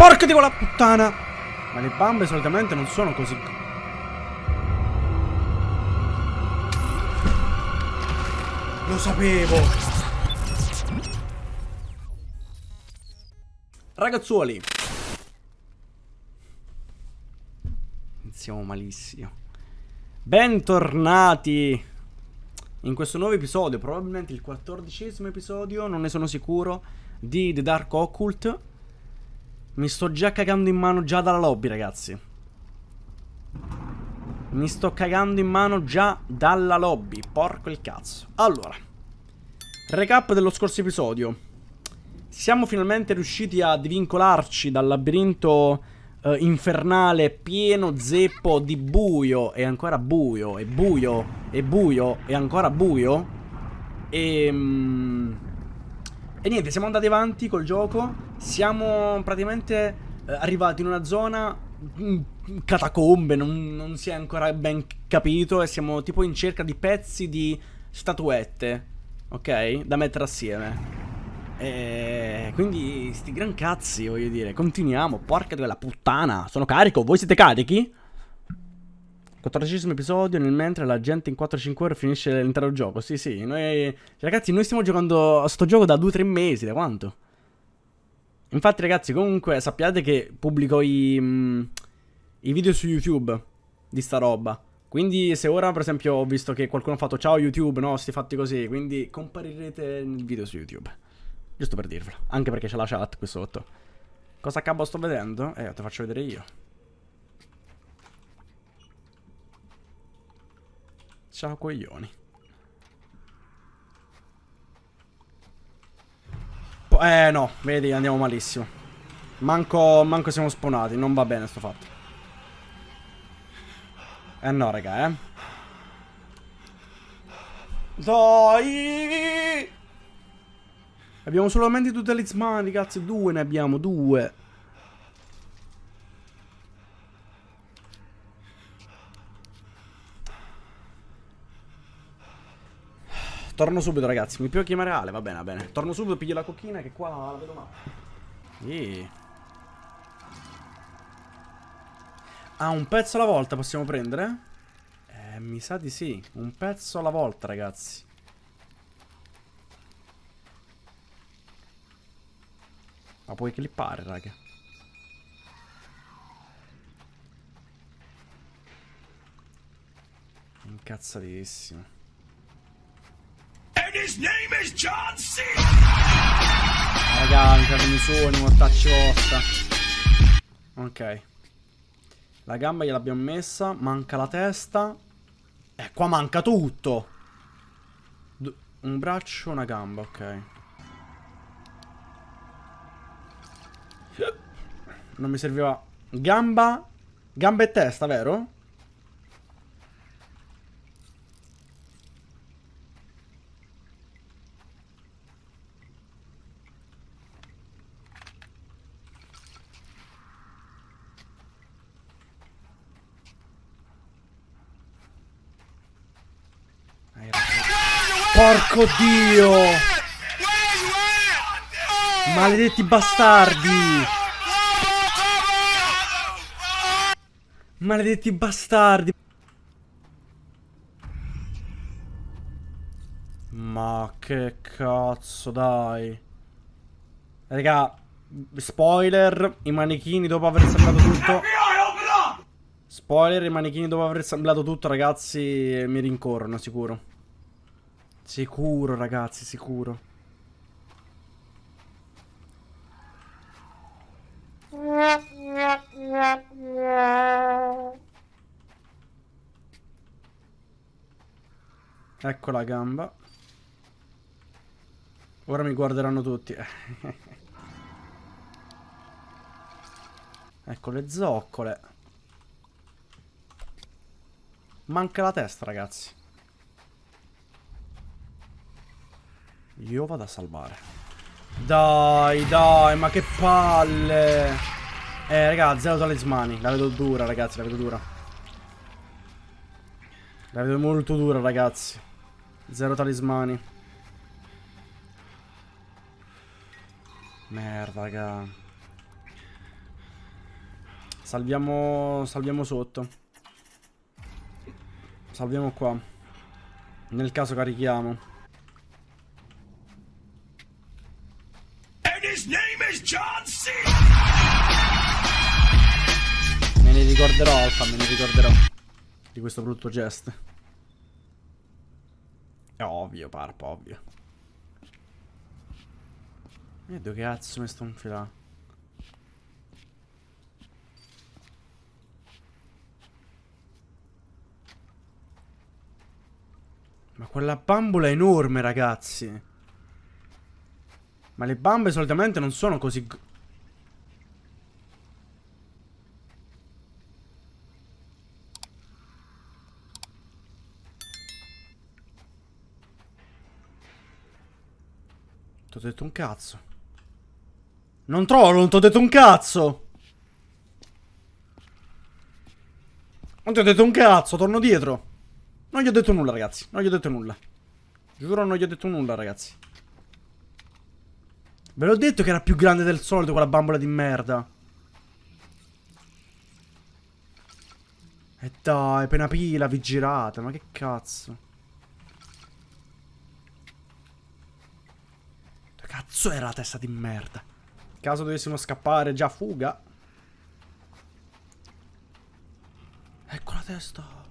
Porca di quella puttana! Ma le bambe solitamente non sono così... Lo sapevo! Ragazzuoli! Iniziamo malissimo. Bentornati in questo nuovo episodio, probabilmente il quattordicesimo episodio, non ne sono sicuro, di The Dark Occult. Mi sto già cagando in mano già dalla lobby, ragazzi. Mi sto cagando in mano già dalla lobby, porco il cazzo. Allora, recap dello scorso episodio. Siamo finalmente riusciti a divincolarci dal labirinto uh, infernale pieno zeppo di buio e ancora buio e buio e buio e ancora buio. E... Um, e niente, siamo andati avanti col gioco. Siamo praticamente uh, arrivati in una zona in catacombe, non, non si è ancora ben capito. E siamo tipo in cerca di pezzi di statuette, ok? Da mettere assieme. E quindi sti gran cazzi, voglio dire. Continuiamo. Porca di quella puttana. Sono carico. Voi siete carichi? 14 episodio nel mentre la gente in 4-5 ore finisce l'intero gioco. Sì, sì. Noi, ragazzi, noi stiamo giocando a sto gioco da 2-3 mesi. Da quanto? Infatti, ragazzi, comunque sappiate che pubblico i, mm, i video su YouTube di sta roba. Quindi se ora per esempio ho visto che qualcuno ha fatto ciao YouTube, no, sti fatti così, quindi comparirete nel video su YouTube. Giusto per dirvelo. Anche perché c'è la chat qui sotto. Cosa cavolo sto vedendo? Eh, te faccio vedere io. Ciao coglioni. Eh no, vedi, andiamo malissimo. Manco, manco siamo spawnati, non va bene sto fatto. Eh no, raga, eh. Dai! Abbiamo solamente due talismani, cazzo, due ne abbiamo, due. Torno subito, ragazzi. Mi può chiamare Ale? Va bene, va bene. Torno subito, piglio la cocchina che qua la vedo male. Yeah. Ah, un pezzo alla volta possiamo prendere? Eh, mi sa di sì. Un pezzo alla volta, ragazzi. Ma puoi clippare, raga. Incazzatissimo. And his name is John C. Ah, raga, mi suoni, mortacci vostra. Ok. La gamba gliel'abbiamo messa. Manca la testa. Eh, qua manca tutto. un braccio, una gamba, ok. Non mi serviva Gamba Gamba e testa, vero? Porco dio! Maledetti bastardi! Maledetti bastardi. Ma che cazzo, dai. Raga, spoiler, i manichini dopo aver assemblato tutto. Spoiler, i manichini dopo aver assemblato tutto, ragazzi, mi rincorrono, sicuro. Sicuro, ragazzi, sicuro. Ecco la gamba. Ora mi guarderanno tutti. ecco le zoccole. Manca la testa, ragazzi. Io vado a salvare. Dai, dai, ma che palle. Eh, raga, zero talismani. La vedo dura, ragazzi, la vedo dura. La vedo molto dura, ragazzi. Zero talismani. Merda, raga. Salviamo, salviamo sotto. Salviamo qua. Nel caso carichiamo. Me ne ricorderò, Alfa, me ne ricorderò. Di questo brutto gesto. È ovvio, parpa, ovvio. E dove cazzo mi sto infilando? Ma quella bambola è enorme, ragazzi. Ma le bambe solitamente non sono così... Ti ho detto un cazzo. Non trollo, non ti ho detto un cazzo. Non ti ho detto un cazzo, torno dietro. Non gli ho detto nulla, ragazzi. Non gli ho detto nulla. Giuro, non gli ho detto nulla, ragazzi. Ve l'ho detto che era più grande del solito quella bambola di merda. E dai, appena pila, vi girate. Ma che cazzo. Che cazzo era la testa di merda? Caso dovessimo scappare, già fuga. Ecco la testa.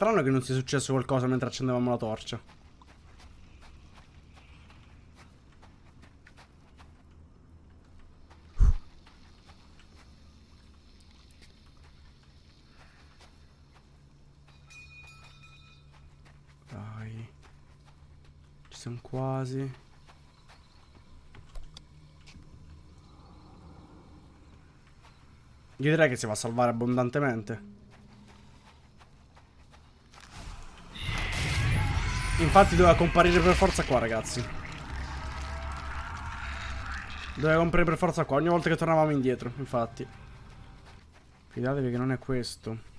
Strano che non sia successo qualcosa mentre accendevamo la torcia. Dai. Ci siamo quasi. Io direi che si va a salvare abbondantemente. Infatti doveva comparire per forza qua, ragazzi. Doveva comparire per forza qua, ogni volta che tornavamo indietro, infatti. Fidatevi che non è questo.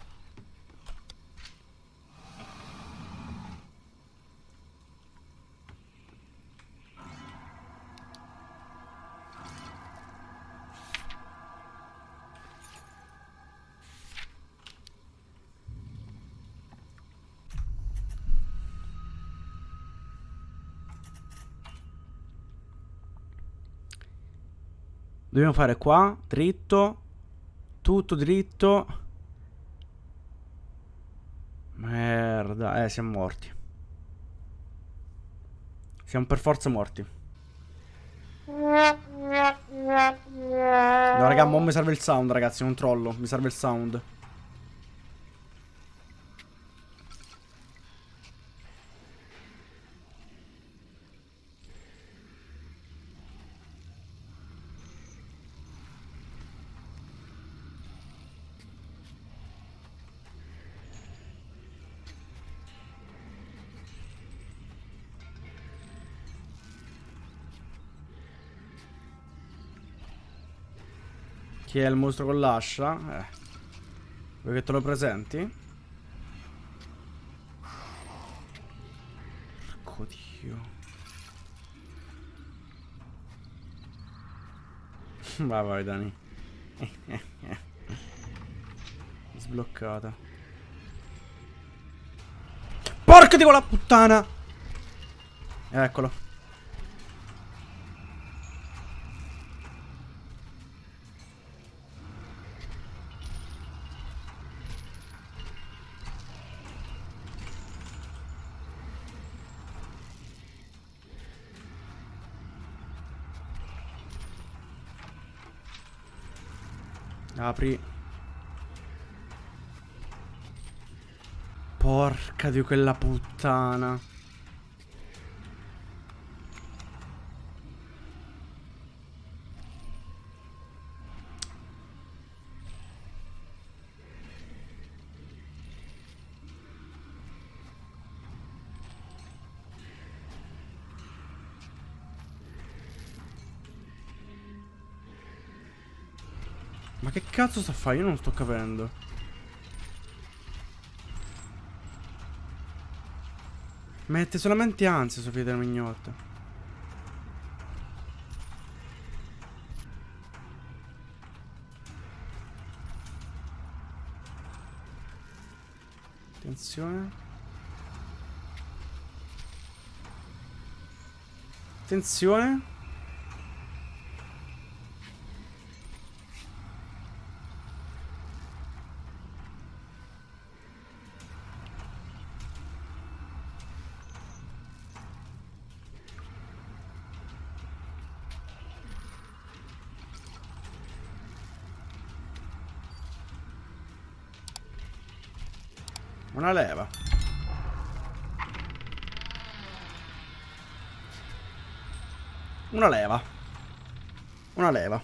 Dobbiamo fare qua, dritto, tutto dritto. Merda, eh, siamo morti. Siamo per forza morti. No, raga, mo mi serve il sound, ragazzi, non trollo. Mi serve il sound. Chi è il mostro con l'ascia? Eh. Vuoi che te lo presenti? Porco dio. vai vai Dani. Sbloccata. Porca di quella puttana! Eccolo. Apri. Porca di quella puttana. Ma che cazzo sta a fare? Io non sto capendo. Mette solamente ansia Sofia della Mignotta. Attenzione. Attenzione. Una leva. Una leva. Una leva.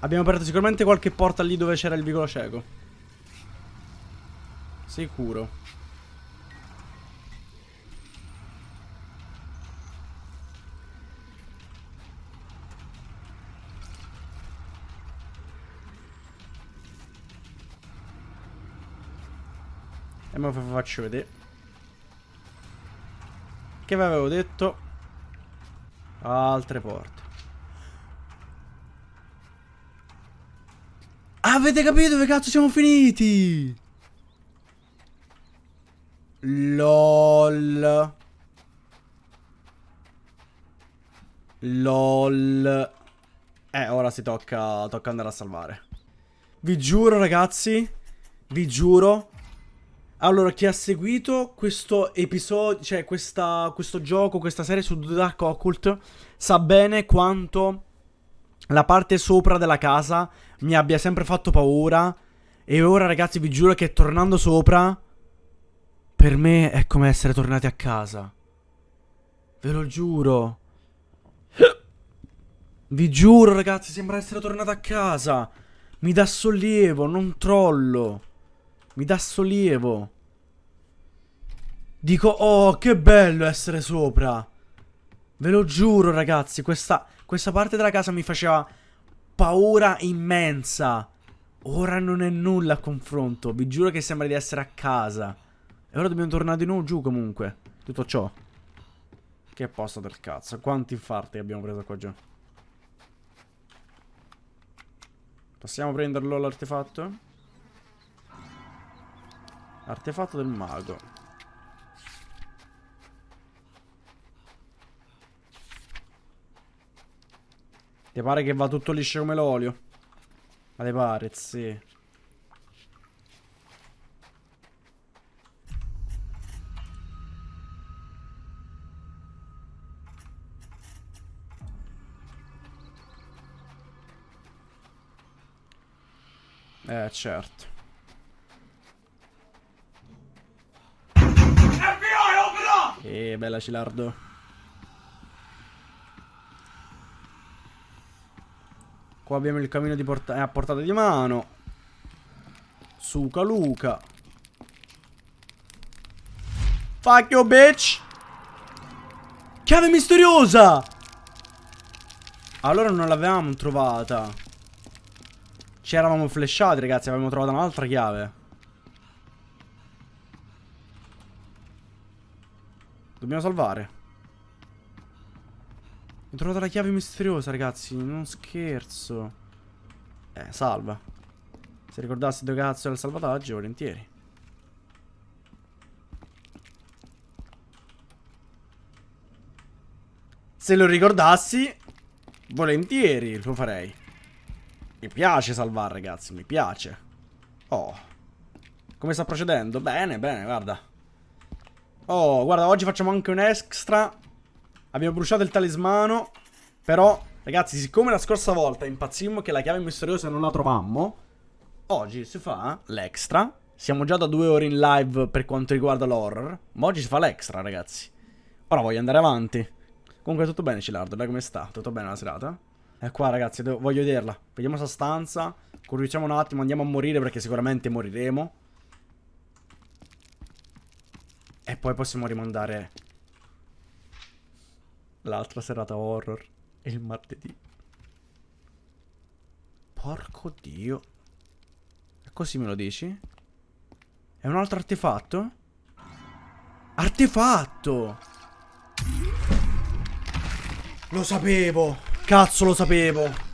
Abbiamo aperto sicuramente qualche porta lì dove c'era il vicolo cieco. Sicuro. E me lo faccio vedere. Che vi avevo detto? Altre porte. Avete capito dove cazzo siamo finiti? LOL. LOL. Eh, ora si tocca, tocca andare a salvare. Vi giuro, ragazzi. Vi giuro. Allora, chi ha seguito questo episodio, cioè questa, questo gioco, questa serie su The Dark Occult, sa bene quanto la parte sopra della casa mi abbia sempre fatto paura. E ora, ragazzi, vi giuro che tornando sopra, per me è come essere tornati a casa. Ve lo giuro. Vi giuro, ragazzi, sembra essere tornato a casa. Mi dà sollievo, non trollo. Mi dà sollievo. Dico, oh, che bello essere sopra. Ve lo giuro, ragazzi, questa, questa parte della casa mi faceva paura immensa. Ora non è nulla a confronto. Vi giuro che sembra di essere a casa. E ora dobbiamo tornare di nuovo giù comunque. Tutto ciò. Che posto del cazzo. Quanti infarti abbiamo preso qua giù. Possiamo prenderlo l'artefatto? Artefatto del mago. Ti pare che va tutto liscio come l'olio? Ma te pare, sì. Eh, certo. Eh, bella Cilardo. Qua abbiamo il camino di porta a portata di mano. Suca Luca. Fuck you, bitch. Chiave misteriosa. Allora non l'avevamo trovata. Ci eravamo flashati, ragazzi. Avevamo trovato un'altra chiave. Dobbiamo salvare. Ho trovato la chiave misteriosa, ragazzi. Non scherzo. Eh, salva. Se ricordassi dove cazzo era il salvataggio, volentieri. Se lo ricordassi, volentieri lo farei. Mi piace salvare, ragazzi, mi piace. Oh. Come sta procedendo? Bene, bene, guarda. Oh, guarda, oggi facciamo anche un extra. Abbiamo bruciato il talismano. Però, ragazzi, siccome la scorsa volta impazzimmo che la chiave misteriosa non la trovammo, oggi si fa l'extra. Siamo già da due ore in live per quanto riguarda l'horror. Ma oggi si fa l'extra, ragazzi. Ora voglio andare avanti. Comunque tutto bene, Cilardo, dai come sta? Tutto bene la serata? È qua ragazzi, voglio vederla. Vediamo sta stanza. Corriciamo un attimo, andiamo a morire perché sicuramente moriremo. E poi possiamo rimandare l'altra serata horror. Il martedì. Porco dio. E così me lo dici? È un altro artefatto? Artefatto! Lo sapevo! Cazzo, lo sapevo!